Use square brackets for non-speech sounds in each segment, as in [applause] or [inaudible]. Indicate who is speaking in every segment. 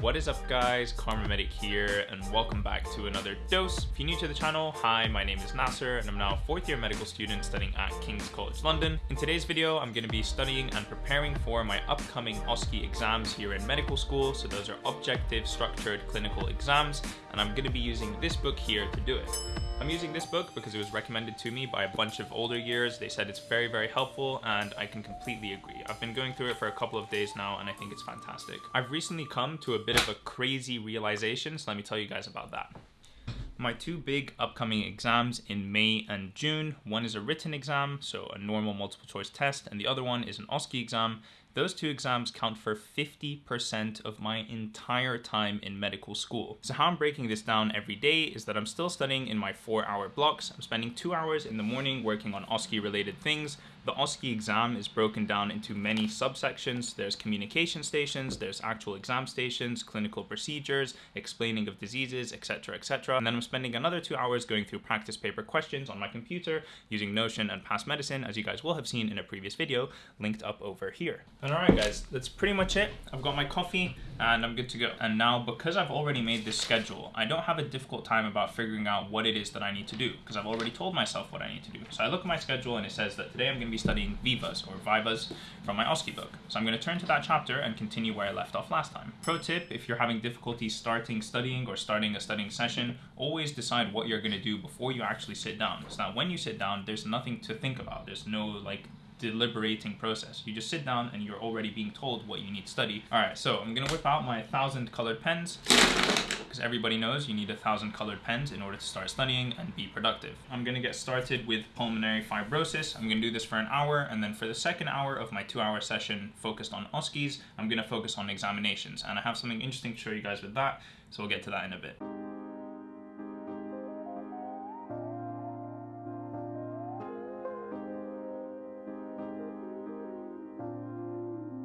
Speaker 1: What is up guys, Karma Medic here and welcome back to another dose. If you're new to the channel, hi, my name is Nasser and I'm now a fourth year medical student studying at King's College London. In today's video, I'm going to be studying and preparing for my upcoming OSCE exams here in medical school. So those are objective structured clinical exams and I'm going to be using this book here to do it. I'm using this book because it was recommended to me by a bunch of older years. They said it's very, very helpful and I can completely agree. I've been going through it for a couple of days now and I think it's fantastic. I've recently come to a bit of a crazy realization, so let me tell you guys about that. My two big upcoming exams in May and June, one is a written exam, so a normal multiple choice test, and the other one is an OSCE exam. Those two exams count for 50% of my entire time in medical school. So how I'm breaking this down every day is that I'm still studying in my four hour blocks. I'm spending two hours in the morning working on OSCE related things, the OSCE exam is broken down into many subsections. There's communication stations, there's actual exam stations, clinical procedures, explaining of diseases, etc, etc. And then I'm spending another two hours going through practice paper questions on my computer using Notion and PassMedicine, as you guys will have seen in a previous video, linked up over here. And alright guys, that's pretty much it. I've got my coffee and I'm good to go. And now, because I've already made this schedule, I don't have a difficult time about figuring out what it is that I need to do, because I've already told myself what I need to do. So I look at my schedule and it says that today I'm going to be studying Vivas or Vivas from my OSCE book. So I'm going to turn to that chapter and continue where I left off last time. Pro tip, if you're having difficulty starting studying or starting a studying session, always decide what you're going to do before you actually sit down. So that when you sit down, there's nothing to think about. There's no like deliberating process. You just sit down and you're already being told what you need to study. All right, so I'm gonna whip out my thousand colored pens because everybody knows you need a thousand colored pens in order to start studying and be productive. I'm gonna get started with pulmonary fibrosis. I'm gonna do this for an hour and then for the second hour of my two hour session focused on OSCEs, I'm gonna focus on examinations and I have something interesting to show you guys with that, so we'll get to that in a bit.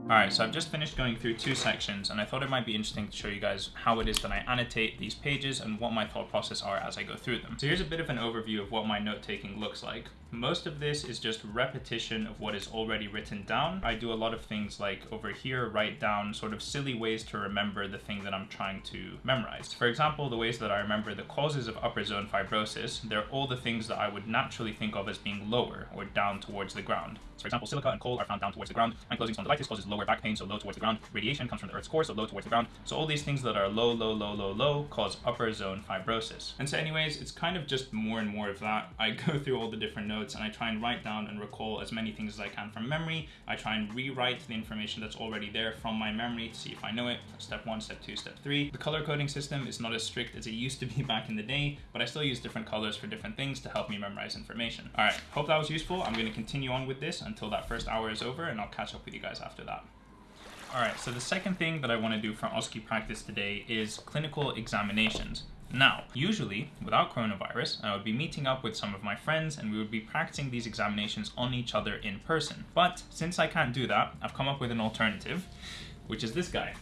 Speaker 1: Alright, so I've just finished going through two sections and I thought it might be interesting to show you guys how it is that I annotate these pages and what my thought process are as I go through them. So here's a bit of an overview of what my note taking looks like. Most of this is just repetition of what is already written down. I do a lot of things like over here, write down sort of silly ways to remember the thing that I'm trying to memorize. For example, the ways that I remember the causes of upper zone fibrosis, they're all the things that I would naturally think of as being lower or down towards the ground. So for example, silica and coal are found down towards the ground. and Ankylosing spondylitis causes lower back pain, so low towards the ground. Radiation comes from the Earth's core, so low towards the ground. So all these things that are low, low, low, low, low cause upper zone fibrosis. And so anyways, it's kind of just more and more of that. I [laughs] go through all the different notes and I try and write down and recall as many things as I can from memory. I try and rewrite the information that's already there from my memory to see if I know it. Step one, step two, step three. The color coding system is not as strict as it used to be [laughs] back in the day, but I still use different colors for different things to help me memorize information. All right, hope that was useful. I'm going to continue on with this until that first hour is over and I'll catch up with you guys after that. Alright, so the second thing that I want to do for OSCE practice today is clinical examinations. Now, usually, without coronavirus, I would be meeting up with some of my friends and we would be practicing these examinations on each other in person. But since I can't do that, I've come up with an alternative, which is this guy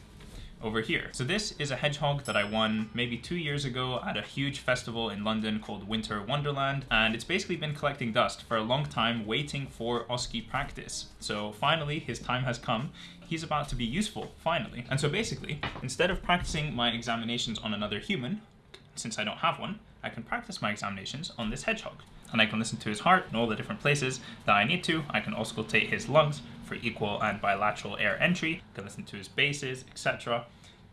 Speaker 1: over here. So this is a hedgehog that I won maybe two years ago at a huge festival in London called Winter Wonderland. And it's basically been collecting dust for a long time waiting for OSCE practice. So finally his time has come. He's about to be useful, finally. And so basically, instead of practicing my examinations on another human, since I don't have one, I can practice my examinations on this hedgehog. And I can listen to his heart in all the different places that I need to. I can auscultate his lungs for equal and bilateral air entry. I can listen to his bases, etc.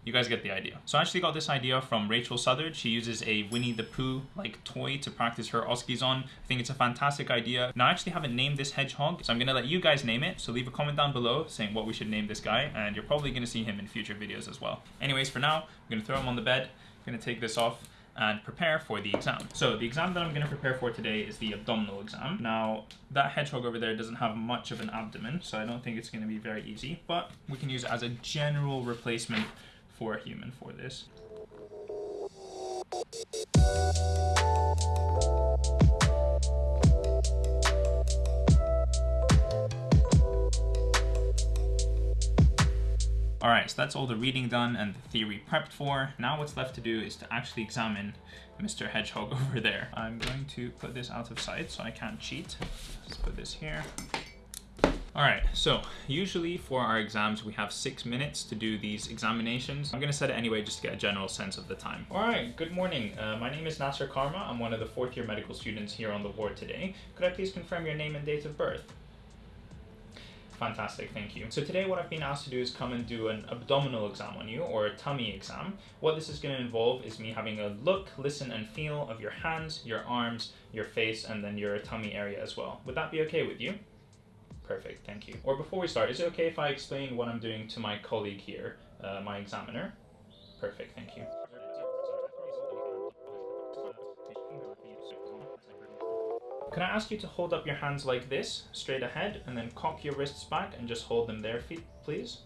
Speaker 1: You guys get the idea. So I actually got this idea from Rachel Southard. She uses a Winnie the Pooh like toy to practice her OSCEs on. I think it's a fantastic idea. Now I actually haven't named this hedgehog, so I'm gonna let you guys name it. So leave a comment down below saying what we should name this guy, and you're probably gonna see him in future videos as well. Anyways, for now, I'm gonna throw him on the bed. I'm gonna take this off and prepare for the exam. So the exam that I'm going to prepare for today is the abdominal exam. Now that hedgehog over there doesn't have much of an abdomen, so I don't think it's going to be very easy, but we can use it as a general replacement for a human for this. Alright, so that's all the reading done and the theory prepped for. Now what's left to do is to actually examine Mr. Hedgehog [laughs] over there. I'm going to put this out of sight so I can't cheat. Let's put this here. All right, so usually for our exams, we have six minutes to do these examinations. I'm gonna set it anyway just to get a general sense of the time. All right, good morning. Uh, my name is Nasser Karma. I'm one of the fourth year medical students here on the ward today. Could I please confirm your name and date of birth? Fantastic, thank you. So today what I've been asked to do is come and do an abdominal exam on you, or a tummy exam. What this is going to involve is me having a look, listen, and feel of your hands, your arms, your face, and then your tummy area as well. Would that be okay with you? Perfect, thank you. Or before we start, is it okay if I explain what I'm doing to my colleague here, uh, my examiner? Perfect, thank you. Can I ask you to hold up your hands like this, straight ahead, and then cock your wrists back and just hold them there, feet, please?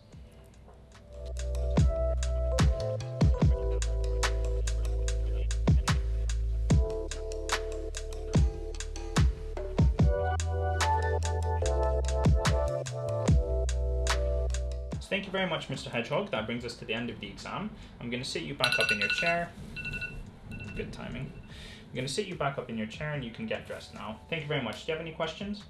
Speaker 1: So thank you very much, Mr. Hedgehog. That brings us to the end of the exam. I'm going to sit you back up in your chair. Good timing. I'm going to sit you back up in your chair and you can get dressed now. Thank you very much. Do you have any questions?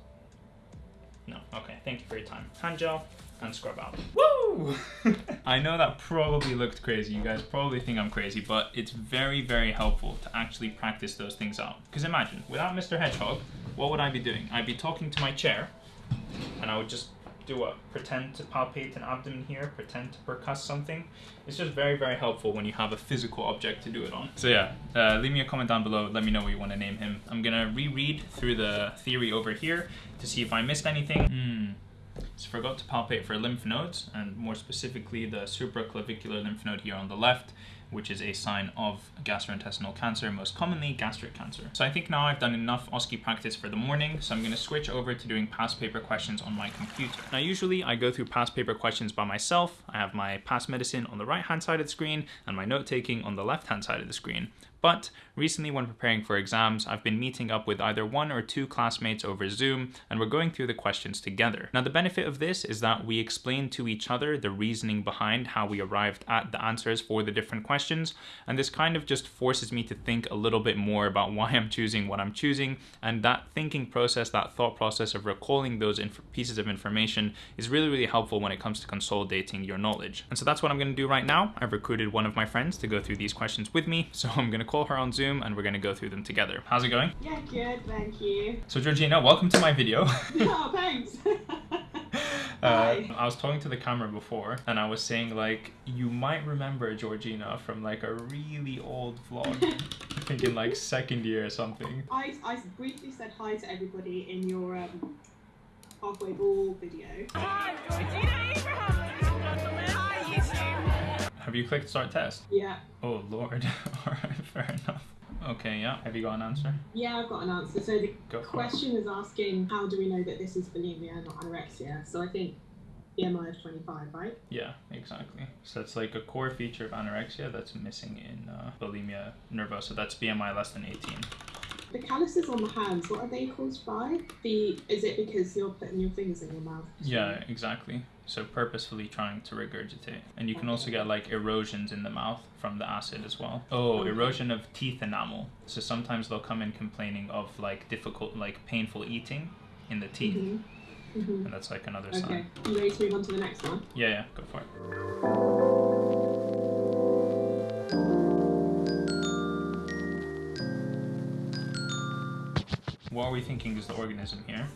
Speaker 1: No. Okay. Thank you for your time. Hand gel and scrub out. Woo! [laughs] I know that probably looked crazy. You guys probably think I'm crazy, but it's very, very helpful to actually practice those things out. Because imagine, without Mr. Hedgehog, what would I be doing? I'd be talking to my chair and I would just do what? Pretend to palpate an abdomen here, pretend to percuss something. It's just very, very helpful when you have a physical object to do it on. So yeah, uh, leave me a comment down below. Let me know what you want to name him. I'm gonna reread through the theory over here to see if I missed anything. Hmm. So forgot to palpate for lymph nodes, and more specifically the supraclavicular lymph node here on the left, which is a sign of gastrointestinal cancer, most commonly gastric cancer. So I think now I've done enough OSCE practice for the morning, so I'm gonna switch over to doing past paper questions on my computer. Now usually I go through past paper questions by myself. I have my PassMedicine on the right hand side of the screen and my note taking on the left hand side of the screen. But recently when preparing for exams, I've been meeting up with either one or two classmates over Zoom and we're going through the questions together. Now the benefit of this is that we explain to each other the reasoning behind how we arrived at the answers for the different questions and this kind of just forces me to think a little bit more about why I'm choosing what I'm choosing and that thinking process, that thought process of recalling those pieces of information is really really helpful when it comes to consolidating your knowledge. And so that's what I'm going to do right now. I've recruited one of my friends to go through these questions with me so I'm going to call her on Zoom and we're going to go through them together. How's it going?
Speaker 2: Yeah, good, thank you.
Speaker 1: So Georgina, welcome to my video. [laughs] [laughs]
Speaker 2: oh, thanks. [laughs]
Speaker 1: Uh, I was talking to the camera before and I was saying like you might remember Georgina from like a really old vlog I think in like second year or something
Speaker 2: I, I briefly said hi to everybody in your um, halfway ball video Hi,
Speaker 1: Have you clicked start test?
Speaker 2: Yeah.
Speaker 1: Oh lord. [laughs] Alright, fair enough. Okay, yeah. Have you got an answer?
Speaker 2: Yeah, I've got an answer. So the Go question is asking how do we know that this is bulimia, not anorexia? So I think BMI of 25, right?
Speaker 1: Yeah, exactly. So it's like a core feature of anorexia that's missing in uh, bulimia nervosa. That's BMI less than 18.
Speaker 2: The calluses on the hands, what are they caused by? The is it because you're putting your fingers in your mouth?
Speaker 1: Yeah, exactly. So purposefully trying to regurgitate. And you can also get like erosions in the mouth from the acid as well. Oh, erosion of teeth enamel. So sometimes they'll come in complaining of like difficult, like painful eating in the teeth. Mm-hmm. Mm-hmm. And that's like another
Speaker 2: okay.
Speaker 1: sign.
Speaker 2: Okay, you ready to move on to the next one?
Speaker 1: Yeah, yeah, go for it. What are we thinking is the organism here?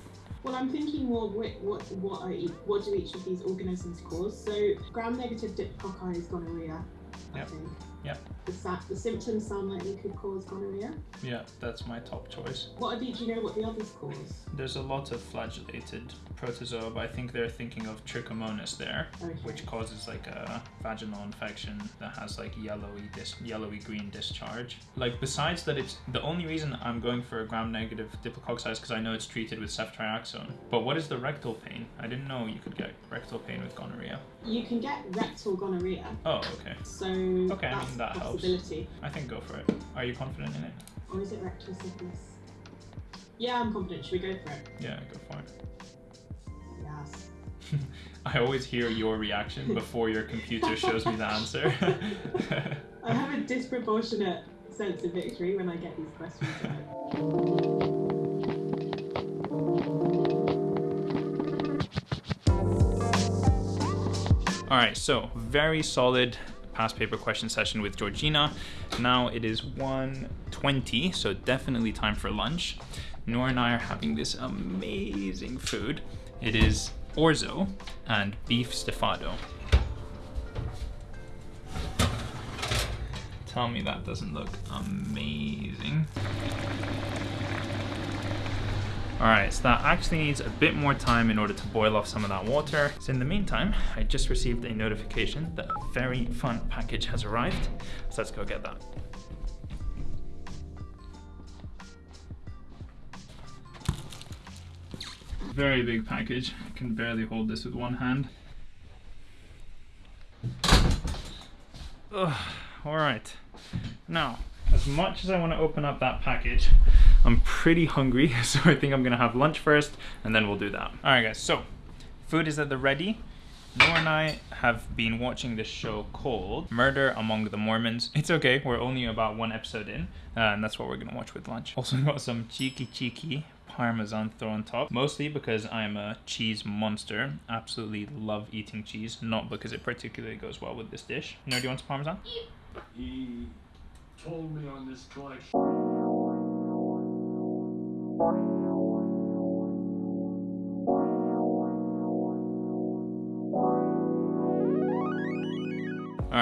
Speaker 2: Well, I'm thinking more what what what are what do each of these organisms cause? So gram-negative diplococci is gonorrhea. Yep. I think.
Speaker 1: Yeah.
Speaker 2: The, the symptoms sound like they could cause gonorrhea.
Speaker 1: Yeah, that's my top choice.
Speaker 2: What are the, do you know what the others cause?
Speaker 1: There's a lot of flagellated protozoa, but I think they're thinking of trichomonas there, okay. which causes like a vaginal infection that has like yellowy dis- yellowy green discharge. Like besides that, it's the only reason I'm going for a gram-negative diplococci is because I know it's treated with ceftriaxone. But what is the rectal pain? I didn't know you could get rectal pain with gonorrhea.
Speaker 2: You can get rectal gonorrhea.
Speaker 1: Oh, okay.
Speaker 2: So
Speaker 1: okay, I mean that helps. I think go for it. Are you confident in it?
Speaker 2: Or is it rectal syphilis? Yeah, I'm confident. Should we go for it?
Speaker 1: Yeah, go for it.
Speaker 2: Yes. [laughs]
Speaker 1: I always hear your reaction before your computer shows me the answer. [laughs]
Speaker 2: I have a disproportionate sense of victory when I get these questions right.
Speaker 1: All right, so very solid past paper question session with Georgina. Now it is 1.20, so definitely time for lunch. Noor and I are having this amazing food. It is orzo and beef stifado. Tell me that doesn't look amazing. All right, so that actually needs a bit more time in order to boil off some of that water. So in the meantime, I just received a notification that a very fun package has arrived. So let's go get that. Very big package. I can barely hold this with one hand. Ugh, all right. Now, as much as I want to open up that package, I'm pretty hungry, [laughs] so I think I'm gonna have lunch first, and then we'll do that. All right, guys, so food is at the ready. Noor and I have been watching this show called Murder Among the Mormons. It's okay, we're only about one episode in, uh, and that's what we're gonna watch with lunch. Also got some cheeky cheeky parmesan thrown on top, mostly because I'm a cheese monster. Absolutely love eating cheese, not because it particularly goes well with this dish. Noor, do you want some parmesan?
Speaker 3: He told me on this collection.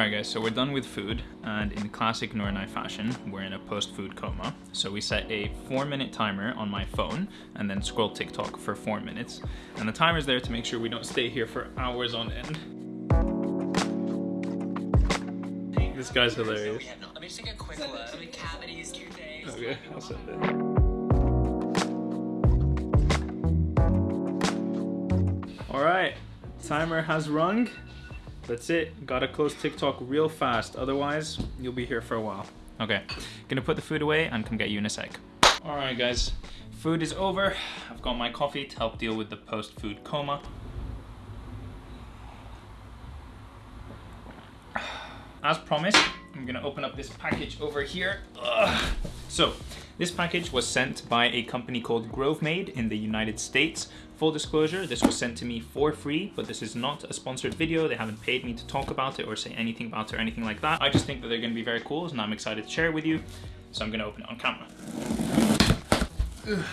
Speaker 1: Alright guys, so we're done with food, and in classic Noor and I fashion, we're in a post-food coma. So we set a four minute timer on my phone, and then scroll TikTok for four minutes. And the timer's there to make sure we don't stay here for hours on end. This guy's hilarious.
Speaker 4: Let me just take a quick look. How many cavities do you?
Speaker 1: Okay, I'll send it. Alright, timer has rung. That's it. Gotta close TikTok real fast, otherwise you'll be here for a while. Okay, gonna put the food away and come get you in a sec. Alright guys, food is over. I've got my coffee to help deal with the post-food coma. As promised, I'm gonna open up this package over here. Ugh. So, this package was sent by a company called GroveMade in the United States. Full disclosure, this was sent to me for free, but this is not a sponsored video. They haven't paid me to talk about it or say anything about it or anything like that. I just think that they're gonna be very cool and I'm excited to share it with you. So I'm gonna open it on camera. Ugh.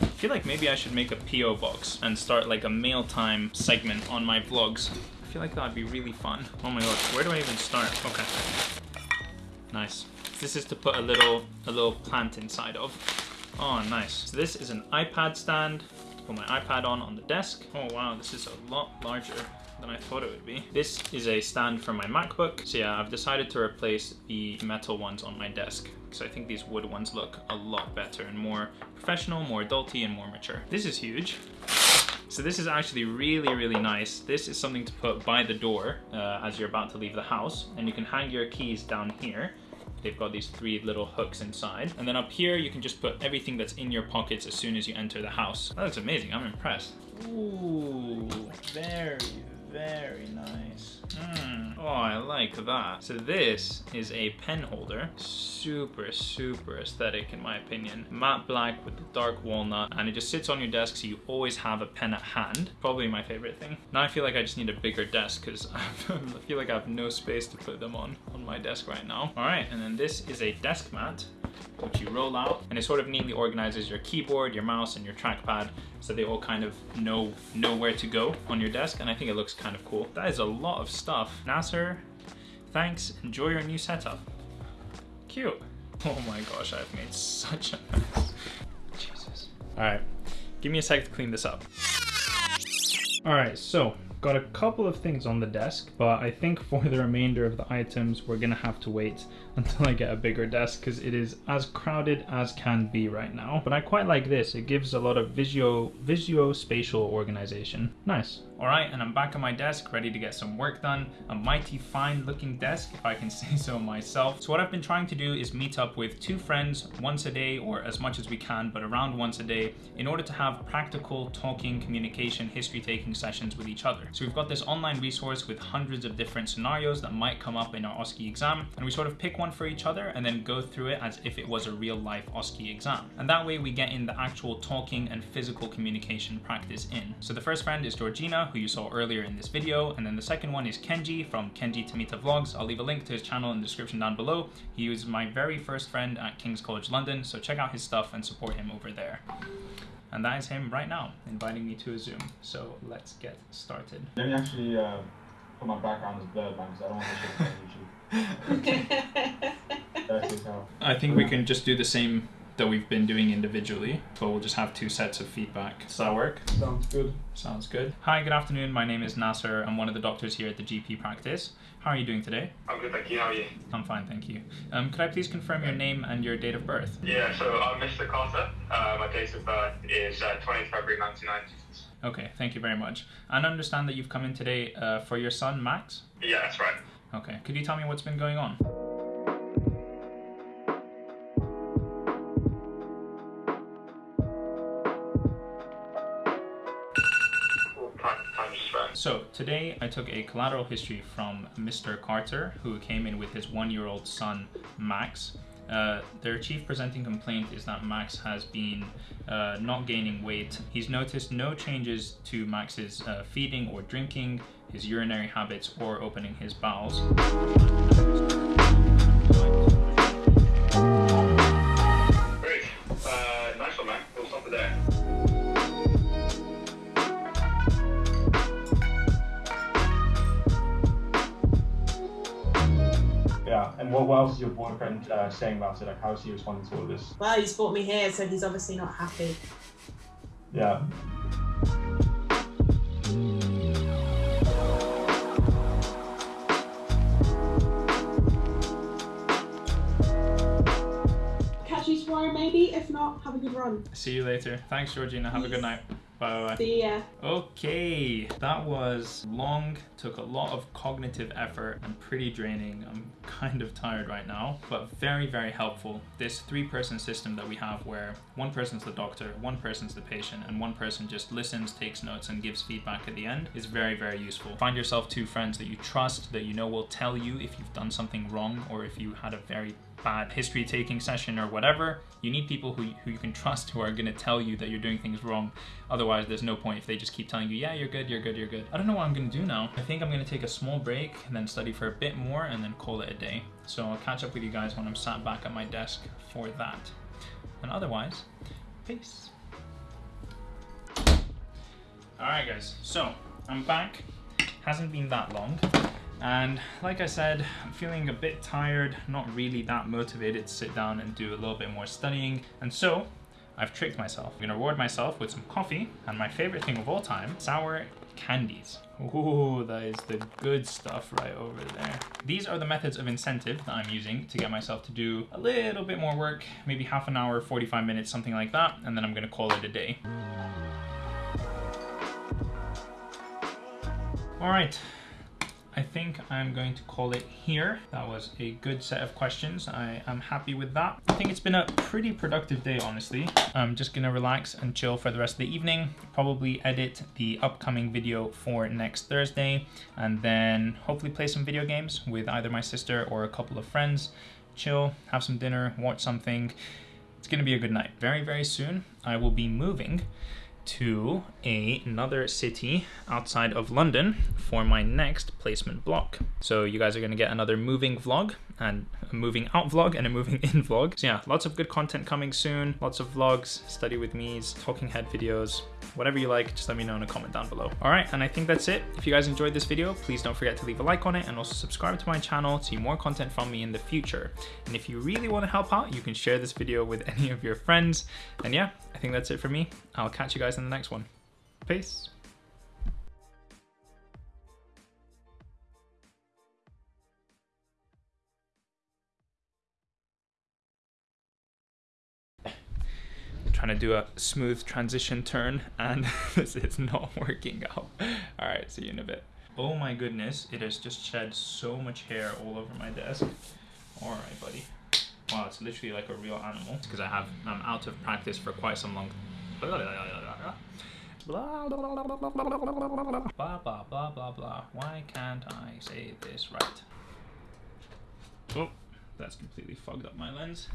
Speaker 1: I feel like maybe I should make a PO box and start like a mail time segment on my vlogs. I feel like that'd be really fun. Oh my god, where do I even start? Okay. Nice. This is to put a little a little plant inside of. Oh, nice. So this is an iPad stand put my iPad on on the desk. Oh wow, this is a lot larger than I thought it would be. This is a stand for my MacBook. So yeah, I've decided to replace the metal ones on my desk because I think these wood ones look a lot better and more professional, more adulty, and more mature. This is huge. So this is actually really, really nice. This is something to put by the door uh, as you're about to leave the house. And you can hang your keys down here. They've got these three little hooks inside. And then up here, you can just put everything that's in your pockets as soon as you enter the house. That looks amazing, I'm impressed. Ooh, very, very nice. Mm. Oh, I like that. So this is a pen holder. Super, super aesthetic in my opinion. Matte black with the dark walnut and it just sits on your desk so you always have a pen at hand. Probably my favorite thing. Now I feel like I just need a bigger desk because [laughs] I feel like I have no space to put them on on my desk right now. All right, and then this is a desk mat which you roll out and it sort of neatly organizes your keyboard, your mouse and your trackpad so they all kind of know know where to go on your desk and I think it looks kind of cool. That is a lot of stuff. Nasser, thanks. Enjoy your new setup. Cute. [laughs] Oh my gosh, I've made such a mess. Jesus. All right, give me a sec to clean this up. All right, so got a couple of things on the desk, but I think for the remainder of the items, we're gonna have to wait until I get a bigger desk because it is as crowded as can be right now. But I quite like this. It gives a lot of visio, visio-spatial organization. Nice. All right, and I'm back on my desk, ready to get some work done. A mighty fine looking desk, if I can [laughs] say so myself. So what I've been trying to do is meet up with two friends once a day or as much as we can, but around once a day in order to have practical talking, communication, history taking sessions with each other. So we've got this online resource with hundreds of different scenarios that might come up in our OSCE exam, and we sort of pick one for each other and then go through it as if it was a real life OSCE exam. And that way we get in the actual talking and physical communication practice in. So the first friend is Georgina, who you saw earlier in this video, and then the second one is Kenji from Kenji Tamita Vlogs. I'll leave a link to his channel in the description down below. He was my very first friend at King's College London, so check out his stuff and support him over there. And that is him right now, inviting me to a Zoom. So let's get started.
Speaker 5: Let me actually uh, put my background as blurred, man, because I don't want to shit on YouTube. [laughs] That's just how.
Speaker 1: I think we can just do the same that we've been doing individually, but we'll just have two sets of feedback. Does that work?
Speaker 5: Sounds good.
Speaker 1: Sounds good. Hi, good afternoon. My name is Nasser. I'm one of the doctors here at the GP practice. How are you doing today?
Speaker 6: I'm good, thank you. How are you?
Speaker 1: I'm fine, thank you. Um, could I please confirm your name and your date of birth?
Speaker 6: Yeah, so I'm Mr. Carter. Uh, my date of birth is uh, 20th February 1990.
Speaker 1: Okay, thank you very much. And I understand that you've come in today uh, for your son, Max?
Speaker 6: Yeah, that's right.
Speaker 1: Okay, could you tell me what's been going on? So today I took a collateral history from Mr. Carter, who came in with his one-year-old son Max. Uh, their chief presenting complaint is that Max has been uh, not gaining weight. He's noticed no changes to Max's uh, feeding or drinking, his urinary habits, or opening his bowels.
Speaker 5: What, what else is your boyfriend uh, saying about it? Like, how is he responding to all of this?
Speaker 2: well, he's brought me here, so he's obviously not happy.
Speaker 5: Yeah.
Speaker 2: Catch you tomorrow, maybe. If not, have a good run.
Speaker 1: See you later. Thanks, Georgina. Have a good night. Bye bye.
Speaker 2: See ya.
Speaker 1: Okay, that was long, took a lot of cognitive effort and pretty draining. I'm kind of tired right now, but very, very helpful. This three person system that we have where one person's the doctor, one person's the patient, and one person just listens, takes notes, and gives feedback at the end is very, very useful. Find yourself two friends that you trust, that you know will tell you if you've done something wrong or if you had a very bad history taking session or whatever, you need people who, who you can trust who are going to tell you that you're doing things wrong. Otherwise, there's no point if they just keep telling you, yeah, you're good, you're good, you're good. I don't know what I'm going to do now. I think I'm going to take a small break and then study for a bit more and then call it a day. So I'll catch up with you guys when I'm sat back at my desk for that. And otherwise, peace. Alright, guys, so I'm back. Hasn't been that long. And like I said, I'm feeling a bit tired, not really that motivated to sit down and do a little bit more studying. And so I've tricked myself. I'm gonna reward myself with some coffee and my favorite thing of all time, sour candies. Ooh, that is the good stuff right over there. These are the methods of incentive that I'm using to get myself to do a little bit more work, maybe half an hour, 45 minutes, something like that, and then I'm gonna call it a day. All right, I think I'm going to call it here. That was a good set of questions. I am happy with that. I think it's been a pretty productive day, honestly. I'm just gonna relax and chill for the rest of the evening. Probably edit the upcoming video for next Thursday, and then hopefully play some video games with either my sister or a couple of friends. Chill, have some dinner, watch something. It's gonna be a good night. Very, very soon, I will be moving to a, another city outside of London for my next placement block. So you guys are going to get another moving vlog and a moving out vlog and a moving in vlog. So yeah, lots of good content coming soon. Lots of vlogs, study with me's, talking head videos, whatever you like, just let me know in a comment down below. All right, and I think that's it. If you guys enjoyed this video, please don't forget to leave a like on it and also subscribe to my channel to see more content from me in the future. And if you really want to help out, you can share this video with [laughs] any of your friends. And yeah, think that's it for me. I'll catch you guys in the next one. Peace. trying to do a smooth transition turn and [laughs] this is not working out. All right, see you in a bit. Oh my goodness, it has just shed so much hair all over my desk. All right, buddy. Wow, it's literally like a real animal because I have I'm out of practice for quite some long Blah blah blah blah blah blah blah blah blah blah. Why can't I say this right? Oh, that's completely fogged up my lens.